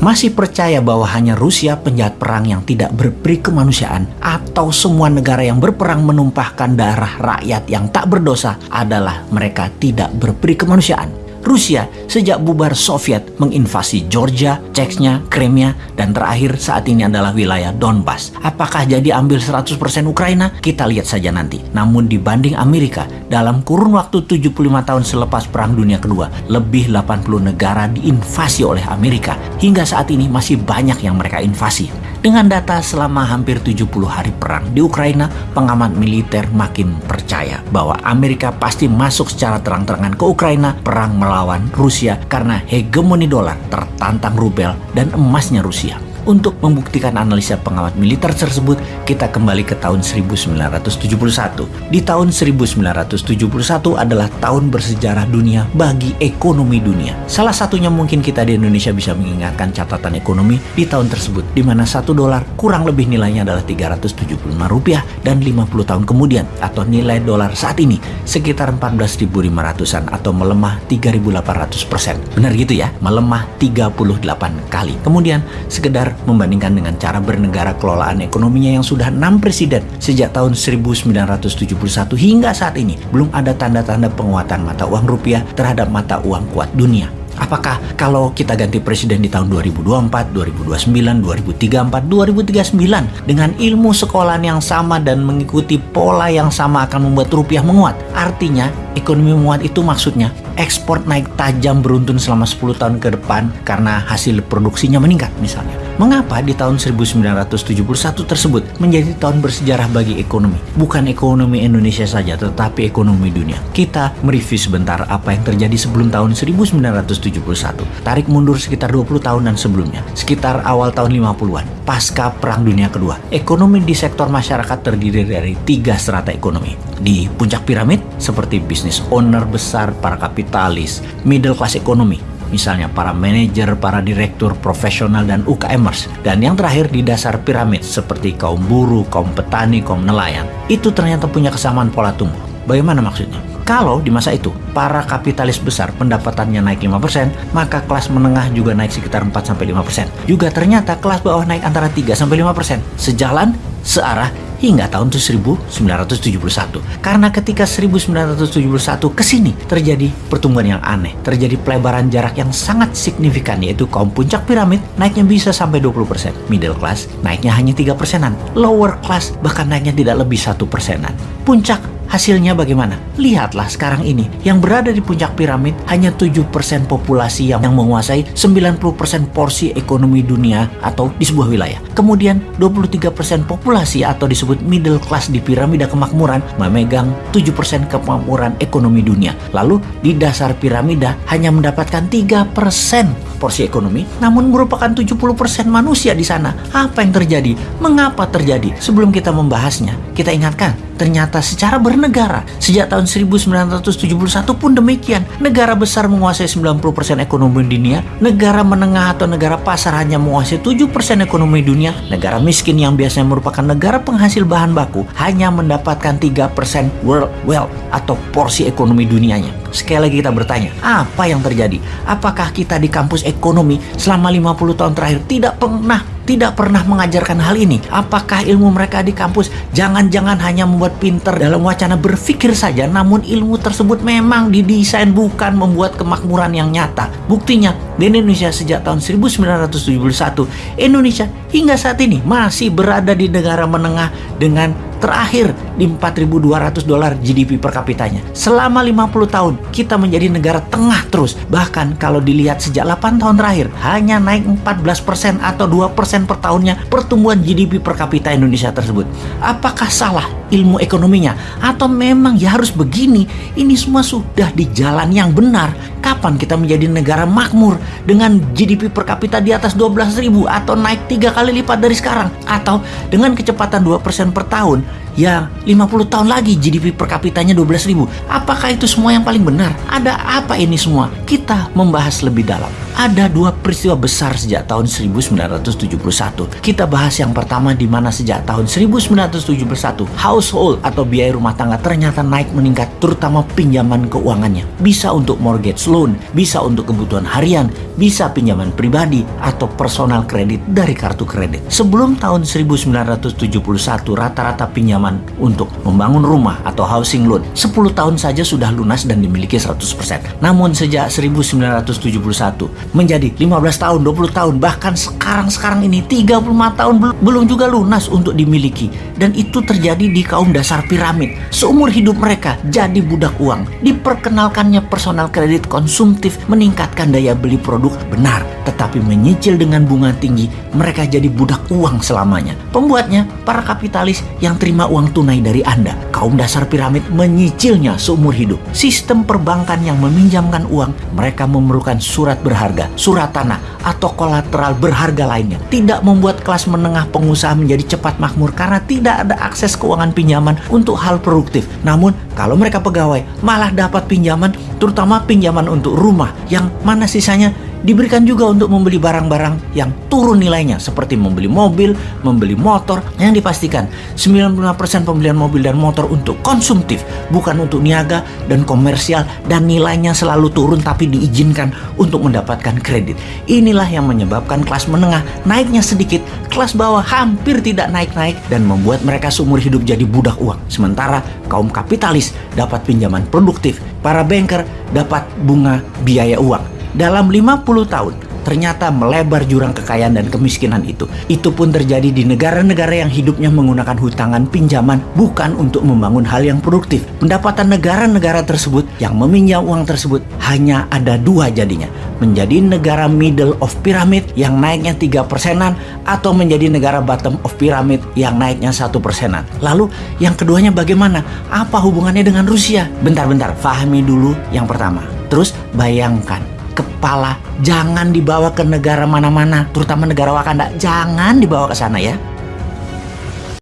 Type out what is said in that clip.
masih percaya bahwa hanya Rusia penjahat perang yang tidak berperi kemanusiaan atau semua negara yang berperang menumpahkan darah rakyat yang tak berdosa adalah mereka tidak berperi kemanusiaan. Rusia sejak bubar Soviet menginvasi Georgia, Chechnya, Crimea, dan terakhir saat ini adalah wilayah Donbas. Apakah jadi ambil 100% Ukraina? Kita lihat saja nanti. Namun dibanding Amerika, dalam kurun waktu 75 tahun selepas Perang Dunia Kedua, lebih 80 negara diinvasi oleh Amerika. Hingga saat ini masih banyak yang mereka invasi. Dengan data selama hampir 70 hari perang di Ukraina, pengamat militer makin percaya bahwa Amerika pasti masuk secara terang-terangan ke Ukraina perang melawan Rusia karena hegemoni dolar tertantang rubel dan emasnya Rusia. Untuk membuktikan analisa pengamat militer tersebut, kita kembali ke tahun 1971. Di tahun 1971 adalah tahun bersejarah dunia bagi ekonomi dunia. Salah satunya mungkin kita di Indonesia bisa mengingatkan catatan ekonomi di tahun tersebut, di mana satu dolar kurang lebih nilainya adalah 375 rupiah dan 50 tahun kemudian atau nilai dolar saat ini sekitar 14.500an atau melemah 3.800 persen. Benar gitu ya, melemah 38 kali. Kemudian sekedar membandingkan dengan cara bernegara kelolaan ekonominya yang sudah enam presiden sejak tahun 1971 hingga saat ini belum ada tanda-tanda penguatan mata uang rupiah terhadap mata uang kuat dunia. Apakah kalau kita ganti presiden di tahun 2024, 2029, 2034, 2039 dengan ilmu sekolahan yang sama dan mengikuti pola yang sama akan membuat rupiah menguat? Artinya, ekonomi menguat itu maksudnya ekspor naik tajam beruntun selama 10 tahun ke depan karena hasil produksinya meningkat misalnya. Mengapa di tahun 1971 tersebut menjadi tahun bersejarah bagi ekonomi? Bukan ekonomi Indonesia saja, tetapi ekonomi dunia. Kita mereview sebentar apa yang terjadi sebelum tahun 1971. Tarik mundur sekitar 20 tahunan sebelumnya, sekitar awal tahun 50-an, pasca Perang Dunia Kedua. Ekonomi di sektor masyarakat terdiri dari tiga strata ekonomi. Di puncak piramid, seperti bisnis owner besar, para kapitalis, middle class ekonomi, misalnya para manajer, para direktur profesional dan UKMers. Dan yang terakhir di dasar piramid seperti kaum buruh, kaum petani, kaum nelayan. Itu ternyata punya kesamaan pola tumbuh. Bagaimana maksudnya? Kalau di masa itu para kapitalis besar pendapatannya naik 5%, maka kelas menengah juga naik sekitar 4-5%. Juga ternyata kelas bawah naik antara 3-5%. Sejalan, searah, hingga tahun 1971. Karena ketika 1971 ke sini terjadi pertumbuhan yang aneh, terjadi pelebaran jarak yang sangat signifikan yaitu kaum puncak piramid naiknya bisa sampai 20%, middle class naiknya hanya 3 persenan, lower class bahkan naiknya tidak lebih satu persenan. Puncak Hasilnya bagaimana? Lihatlah sekarang ini, yang berada di puncak piramid hanya 7% populasi yang, yang menguasai 90% porsi ekonomi dunia atau di sebuah wilayah. Kemudian 23% populasi atau disebut middle class di piramida kemakmuran memegang 7% kemakmuran ekonomi dunia. Lalu di dasar piramida hanya mendapatkan 3% porsi ekonomi, namun merupakan 70% manusia di sana. Apa yang terjadi? Mengapa terjadi? Sebelum kita membahasnya, kita ingatkan Ternyata secara bernegara, sejak tahun 1971 pun demikian. Negara besar menguasai 90% ekonomi dunia, negara menengah atau negara pasar hanya menguasai 7% ekonomi dunia, negara miskin yang biasanya merupakan negara penghasil bahan baku hanya mendapatkan 3% world wealth atau porsi ekonomi dunianya. Sekali lagi kita bertanya, apa yang terjadi? Apakah kita di kampus ekonomi selama 50 tahun terakhir tidak pernah tidak pernah mengajarkan hal ini? Apakah ilmu mereka di kampus jangan-jangan hanya membuat pinter dalam wacana berpikir saja, namun ilmu tersebut memang didesain bukan membuat kemakmuran yang nyata. Buktinya, di Indonesia sejak tahun 1971, Indonesia hingga saat ini masih berada di negara menengah dengan terakhir di 4.200 dolar GDP per kapitanya. Selama 50 tahun kita menjadi negara tengah terus. Bahkan kalau dilihat sejak 8 tahun terakhir hanya naik 14% atau 2% per tahunnya pertumbuhan GDP per kapita Indonesia tersebut. Apakah salah ilmu ekonominya atau memang ya harus begini? Ini semua sudah di jalan yang benar. Kapan kita menjadi negara makmur dengan GDP per kapita di atas 12.000 atau naik tiga kali lipat dari sekarang atau dengan kecepatan 2% per tahun ya 50 tahun lagi GDP per kapitanya 12 ribu. Apakah itu semua yang paling benar? Ada apa ini semua? Kita membahas lebih dalam. Ada dua peristiwa besar sejak tahun 1971. Kita bahas yang pertama di mana sejak tahun 1971 household atau biaya rumah tangga ternyata naik meningkat terutama pinjaman keuangannya. Bisa untuk mortgage loan, bisa untuk kebutuhan harian, bisa pinjaman pribadi atau personal kredit dari kartu kredit. Sebelum tahun 1971 rata-rata pinjaman untuk membangun rumah atau housing loan 10 tahun saja sudah lunas dan dimiliki 100%. Namun sejak 1971 menjadi 15 tahun, 20 tahun, bahkan sekarang-sekarang ini 35 tahun belum juga lunas untuk dimiliki. Dan itu terjadi di kaum dasar piramid. Seumur hidup mereka jadi budak uang. Diperkenalkannya personal kredit konsumtif meningkatkan daya beli produk benar, tetapi menyicil dengan bunga tinggi, mereka jadi budak uang selamanya. Pembuatnya, para kapitalis yang terima uang tunai dari Anda. Kaum dasar piramid menyicilnya seumur hidup. Sistem perbankan yang meminjamkan uang, mereka memerlukan surat berharga, surat tanah, atau kolateral berharga lainnya. Tidak membuat kelas menengah pengusaha menjadi cepat makmur karena tidak ada akses keuangan pinjaman untuk hal produktif. Namun, kalau mereka pegawai, malah dapat pinjaman, terutama pinjaman untuk rumah yang mana sisanya diberikan juga untuk membeli barang-barang yang turun nilainya seperti membeli mobil, membeli motor yang dipastikan 95% pembelian mobil dan motor untuk konsumtif bukan untuk niaga dan komersial dan nilainya selalu turun tapi diizinkan untuk mendapatkan kredit. Inilah yang menyebabkan kelas menengah naiknya sedikit, kelas bawah hampir tidak naik-naik dan membuat mereka seumur hidup jadi budak uang. Sementara kaum kapitalis dapat pinjaman produktif, para banker dapat bunga biaya uang dalam 50 tahun ternyata melebar jurang kekayaan dan kemiskinan itu. Itu pun terjadi di negara-negara yang hidupnya menggunakan hutangan pinjaman bukan untuk membangun hal yang produktif. Pendapatan negara-negara tersebut yang meminjam uang tersebut hanya ada dua jadinya. Menjadi negara middle of pyramid yang naiknya tiga persenan atau menjadi negara bottom of pyramid yang naiknya satu persenan. Lalu yang keduanya bagaimana? Apa hubungannya dengan Rusia? Bentar-bentar, fahami dulu yang pertama. Terus bayangkan kepala jangan dibawa ke negara mana-mana, terutama negara Wakanda. Jangan dibawa ke sana ya.